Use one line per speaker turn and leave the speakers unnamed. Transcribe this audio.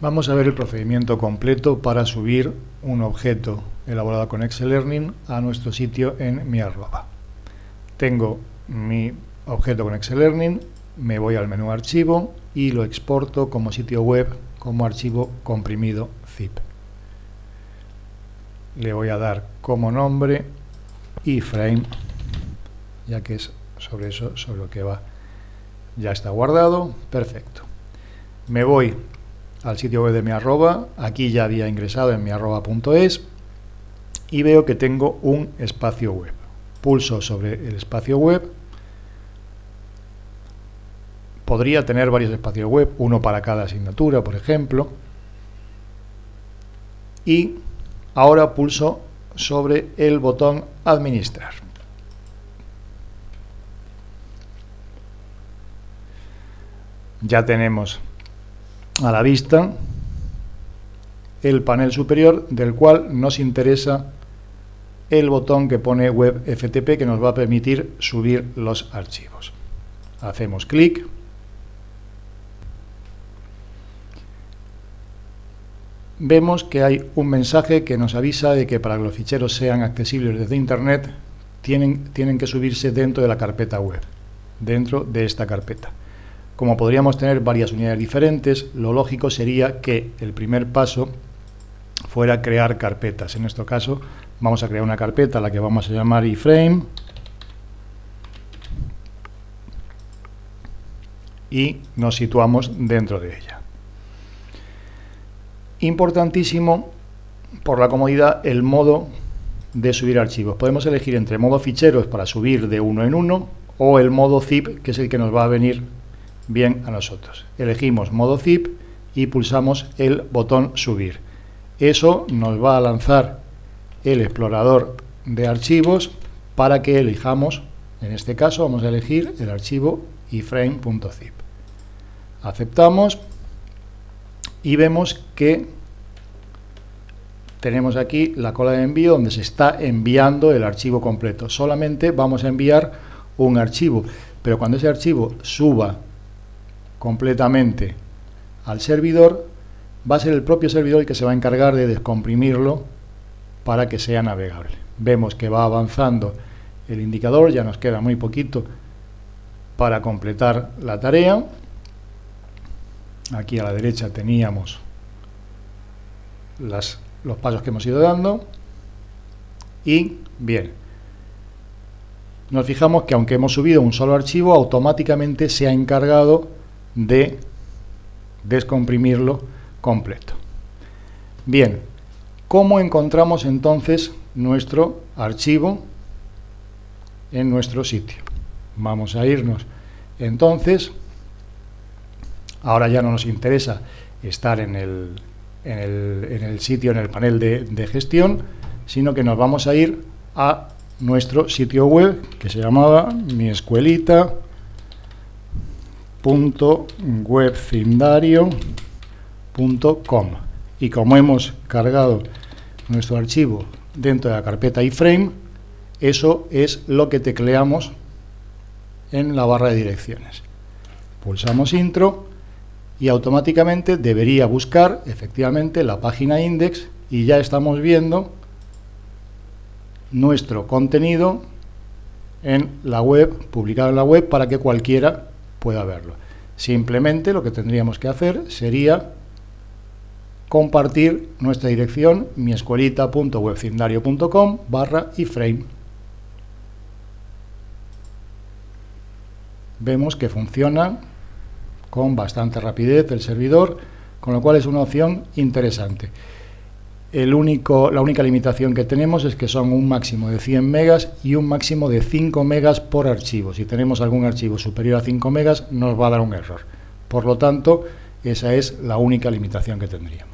Vamos a ver el procedimiento completo para subir un objeto elaborado con Excel Learning a nuestro sitio en mi arroba. Tengo mi objeto con Excel Learning, me voy al menú archivo y lo exporto como sitio web como archivo comprimido zip. Le voy a dar como nombre iframe, ya que es sobre eso sobre lo que va. Ya está guardado, perfecto. Me voy al sitio web de mi arroba, aquí ya había ingresado en mi arroba.es y veo que tengo un espacio web. Pulso sobre el espacio web. Podría tener varios espacios web, uno para cada asignatura, por ejemplo. Y ahora pulso sobre el botón administrar. Ya tenemos a la vista el panel superior del cual nos interesa el botón que pone Web FTP que nos va a permitir subir los archivos. Hacemos clic. Vemos que hay un mensaje que nos avisa de que para que los ficheros sean accesibles desde Internet tienen, tienen que subirse dentro de la carpeta web, dentro de esta carpeta. Como podríamos tener varias unidades diferentes, lo lógico sería que el primer paso fuera crear carpetas. En nuestro caso vamos a crear una carpeta la que vamos a llamar iframe y nos situamos dentro de ella. Importantísimo, por la comodidad, el modo de subir archivos. Podemos elegir entre modo ficheros para subir de uno en uno o el modo zip, que es el que nos va a venir bien a nosotros. Elegimos modo zip y pulsamos el botón subir. Eso nos va a lanzar el explorador de archivos para que elijamos, en este caso vamos a elegir el archivo iframe.zip. Aceptamos y vemos que tenemos aquí la cola de envío donde se está enviando el archivo completo. Solamente vamos a enviar un archivo, pero cuando ese archivo suba completamente al servidor, va a ser el propio servidor el que se va a encargar de descomprimirlo para que sea navegable. Vemos que va avanzando el indicador, ya nos queda muy poquito para completar la tarea. Aquí a la derecha teníamos las, los pasos que hemos ido dando. Y bien, nos fijamos que aunque hemos subido un solo archivo, automáticamente se ha encargado de descomprimirlo completo. Bien, ¿cómo encontramos entonces nuestro archivo en nuestro sitio? Vamos a irnos entonces, ahora ya no nos interesa estar en el, en el, en el sitio, en el panel de, de gestión, sino que nos vamos a ir a nuestro sitio web que se llamaba mi escuelita webcindario.com y como hemos cargado nuestro archivo dentro de la carpeta iframe, eso es lo que tecleamos en la barra de direcciones. Pulsamos intro y automáticamente debería buscar efectivamente la página index y ya estamos viendo nuestro contenido en la web, publicado en la web para que cualquiera pueda verlo. Simplemente lo que tendríamos que hacer sería compartir nuestra dirección miescuelita.webcindario.com barra iframe. Vemos que funciona con bastante rapidez el servidor, con lo cual es una opción interesante. El único, la única limitación que tenemos es que son un máximo de 100 megas y un máximo de 5 megas por archivo. Si tenemos algún archivo superior a 5 megas nos va a dar un error. Por lo tanto, esa es la única limitación que tendríamos.